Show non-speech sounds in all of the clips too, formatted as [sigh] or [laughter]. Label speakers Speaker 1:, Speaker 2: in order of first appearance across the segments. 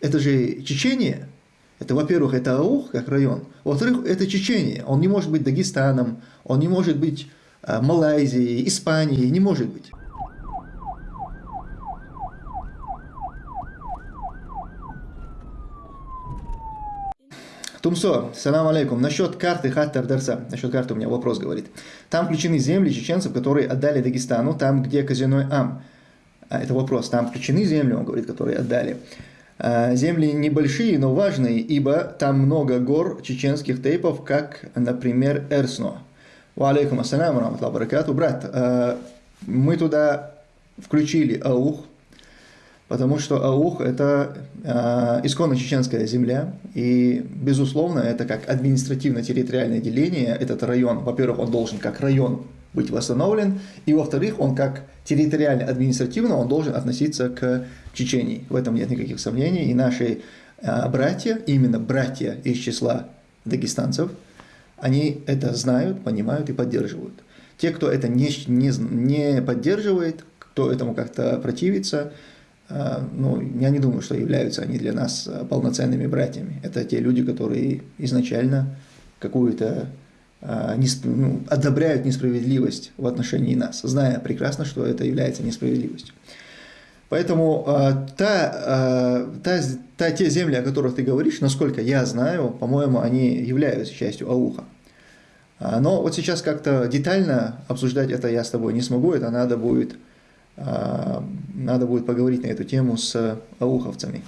Speaker 1: это же Чечения. Это, во-первых, это Аух, как район. Во-вторых, это Чечения. Он не может быть Дагестаном, он не может быть э, Малайзией, Испанией, не может быть. Тумсо, салам алейкум. Насчет карты Хаттар Дарса, насчет карты у меня вопрос говорит. Там включены земли чеченцев, которые отдали Дагестану, там, где казиной Ам. А, это вопрос. Там включены земли, он говорит, которые отдали. А, земли небольшие, но важные, ибо там много гор чеченских тейпов, как, например, Эрсно. Ва алейкум ассалам, баракату. Брат, а, мы туда включили Аух, потому что Аух – это э, исконно чеченская земля, и, безусловно, это как административно-территориальное деление, этот район, во-первых, он должен как район быть восстановлен, и, во-вторых, он как территориально-административно, он должен относиться к Чечении. В этом нет никаких сомнений, и наши э, братья, именно братья из числа дагестанцев, они это знают, понимают и поддерживают. Те, кто это не, не, не поддерживает, кто этому как-то противится – а, ну, я не думаю, что являются они для нас а, полноценными братьями. Это те люди, которые изначально какую-то одобряют несправедливость в отношении нас, зная прекрасно, что это является несправедливостью. Поэтому та, та, та, те земли, о которых ты говоришь, насколько я знаю, по-моему, они являются частью Ауха. Но вот сейчас как-то детально обсуждать это я с тобой не смогу, это надо будет надо будет поговорить на эту тему с ауховцами.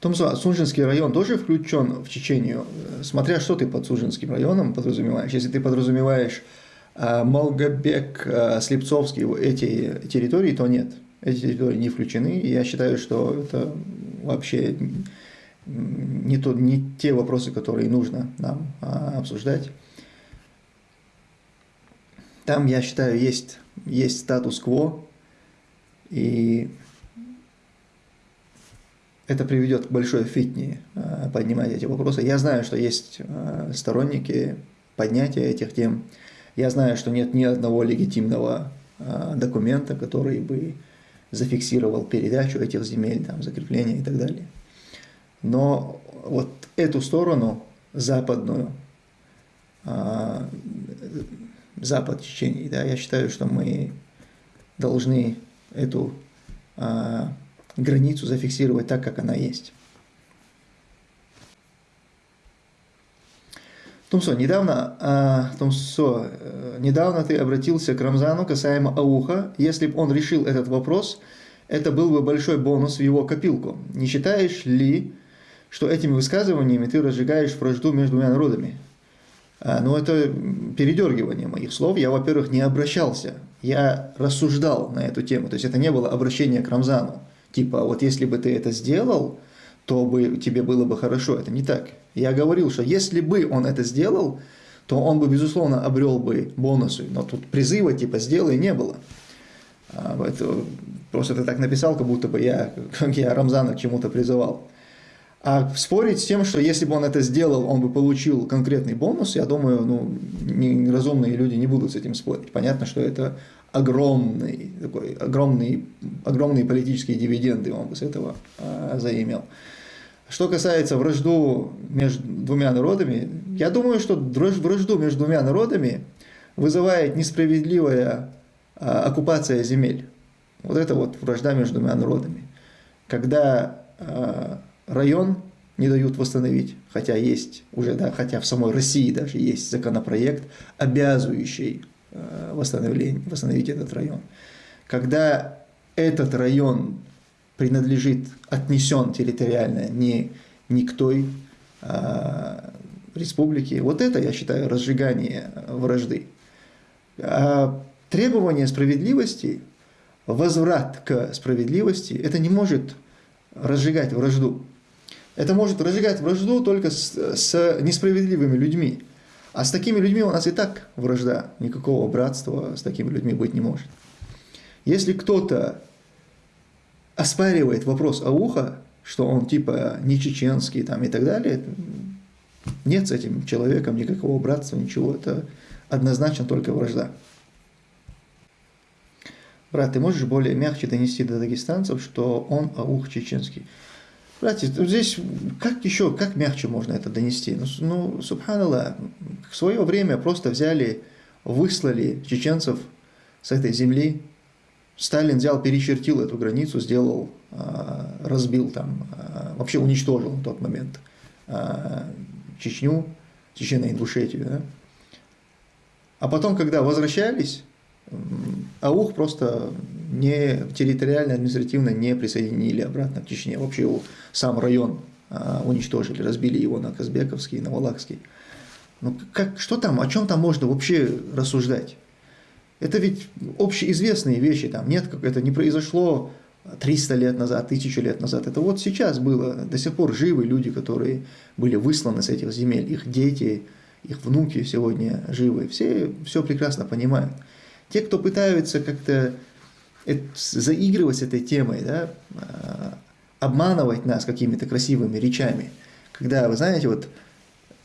Speaker 1: Томсо, Сунжинский район тоже включен в Чечению, смотря что ты под Сунжинским районом подразумеваешь. Если ты подразумеваешь а, Малгобек, а, Слепцовский, эти территории, то нет. Эти территории не включены, и я считаю, что это вообще не, то, не те вопросы, которые нужно нам обсуждать. Там, я считаю, есть, есть статус-кво, и это приведет к большой фитне э, поднимать эти вопросы. Я знаю, что есть э, сторонники поднятия этих тем. Я знаю, что нет ни одного легитимного э, документа, который бы зафиксировал передачу этих земель, там, закрепление и так далее. Но вот эту сторону, западную, запад Чечении. Да, я считаю, что мы должны эту границу зафиксировать так, как она есть. Тумсо, недавно, а, Тумсо, э, недавно ты обратился к Рамзану касаемо Ауха. Если бы он решил этот вопрос, это был бы большой бонус в его копилку. Не считаешь ли, что этими высказываниями ты разжигаешь вражду между двумя народами? А, но это передергивание моих слов. Я, во-первых, не обращался, я рассуждал на эту тему. То есть это не было обращение к Рамзану. Типа, вот если бы ты это сделал, то бы тебе было бы хорошо. Это не так. Я говорил, что если бы он это сделал, то он бы, безусловно, обрел бы бонусы. Но тут призыва типа «сделай» не было. А, это, просто ты так написал, как будто бы я, [laughs] как я Рамзана к чему-то призывал. А спорить с тем, что если бы он это сделал, он бы получил конкретный бонус, я думаю, ну, неразумные люди не будут с этим спорить. Понятно, что это огромный, такой, огромный, огромные политические дивиденды он бы с этого а, заимел. Что касается вражду между двумя народами, я думаю, что вражду между двумя народами вызывает несправедливая а, оккупация земель. Вот это вот вражда между двумя народами. Когда а, район не дают восстановить, хотя есть уже, да, хотя в самой России даже есть законопроект, обязывающий э, восстановление, восстановить этот район. Когда этот район принадлежит, отнесен территориально не, не к той а, республике, вот это, я считаю, разжигание вражды. А требование справедливости, возврат к справедливости, это не может разжигать вражду. Это может разжигать вражду только с, с несправедливыми людьми. А с такими людьми у нас и так вражда. Никакого братства с такими людьми быть не может. Если кто-то оспаривает вопрос Ауха, что он типа не чеченский там и так далее, нет с этим человеком никакого братства, ничего. Это однозначно только вражда. Брат, ты можешь более мягче донести до дагестанцев, что он аух чеченский? Братья, здесь как еще, как мягче можно это донести? Ну, ну субханаллах, в свое время просто взяли, выслали чеченцев с этой земли. Сталин взял, перечертил эту границу, сделал, а, разбил там, а, вообще уничтожил в тот момент а, Чечню, Чечено-Ингушетию. Да? А потом, когда возвращались, Аух просто не территориально, административно не присоединили обратно к Чечне. Вообще его сам район а, уничтожили, разбили его на Казбековский, на Валахский. Ну, как, что там, о чем там можно вообще рассуждать? Это ведь общеизвестные вещи, там нет, как это не произошло 300 лет назад, 1000 лет назад. Это вот сейчас было, до сих пор живы люди, которые были высланы с этих земель, их дети, их внуки сегодня живы. Все все прекрасно понимают. Те, кто пытаются как-то заигрывать с этой темой, да, а, обманывать нас какими-то красивыми речами, когда, вы знаете, вот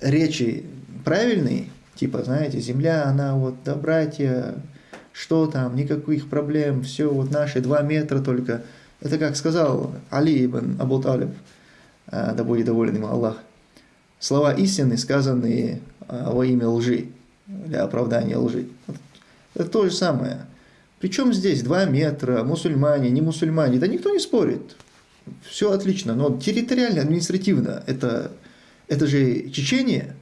Speaker 1: речи правильные, типа, знаете, земля, она вот, да, братья, что там, никаких проблем, все, вот наши два метра только. Это как сказал Али ибн Абу а, да будет доволен ему Аллах. Слова истины, сказанные а, во имя лжи, для оправдания лжи. Это то же самое. Причем здесь 2 метра, мусульмане, не мусульмане, да никто не спорит. Все отлично, но территориально, административно, это, это же Чечения,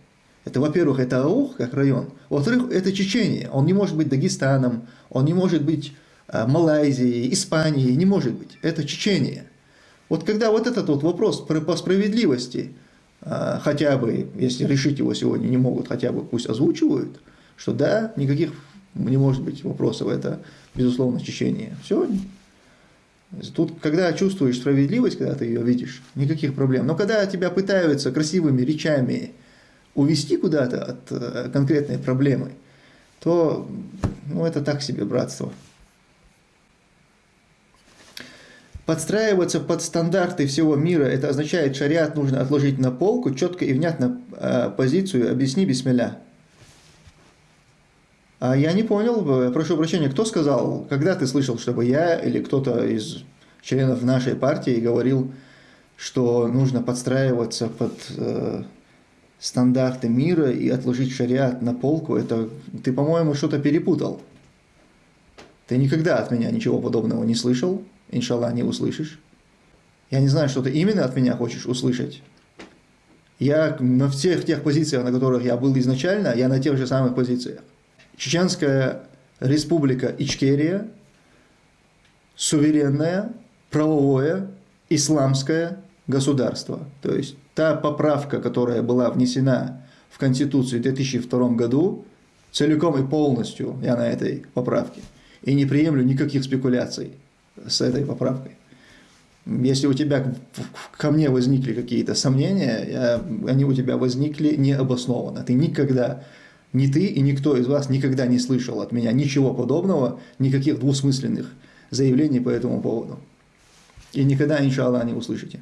Speaker 1: это, во-первых, это Аух, как район, во-вторых, это Чечения, он не может быть Дагестаном, он не может быть э, Малайзией, Испанией, не может быть, это Чечения. Вот когда вот этот вот вопрос по справедливости, э, хотя бы, если решить его сегодня не могут, хотя бы пусть озвучивают, что да, никаких не может быть вопросов, это, безусловно, Чечения. Все. Тут, когда чувствуешь справедливость, когда ты ее видишь, никаких проблем. Но когда тебя пытаются красивыми речами увести куда-то от э, конкретной проблемы, то ну, это так себе братство. Подстраиваться под стандарты всего мира, это означает, шариат нужно отложить на полку, четко и внятно э, позицию, объясни бисмилля. А я не понял, прошу прощения, кто сказал, когда ты слышал, чтобы я или кто-то из членов нашей партии говорил, что нужно подстраиваться под э, стандарты мира и отложить шариат на полку, это ты, по-моему, что-то перепутал. Ты никогда от меня ничего подобного не слышал, иншаллах, не услышишь. Я не знаю, что ты именно от меня хочешь услышать. Я на всех тех позициях, на которых я был изначально, я на тех же самых позициях. Чеченская республика Ичкерия, суверенное, правовое, исламское государство. То есть та поправка, которая была внесена в Конституцию в 2002 году, целиком и полностью я на этой поправке. И не приемлю никаких спекуляций с этой поправкой. Если у тебя ко мне возникли какие-то сомнения, я, они у тебя возникли необоснованно. Ты никогда ни ты и никто из вас никогда не слышал от меня ничего подобного, никаких двусмысленных заявлений по этому поводу. И никогда, иншаллах, не услышите.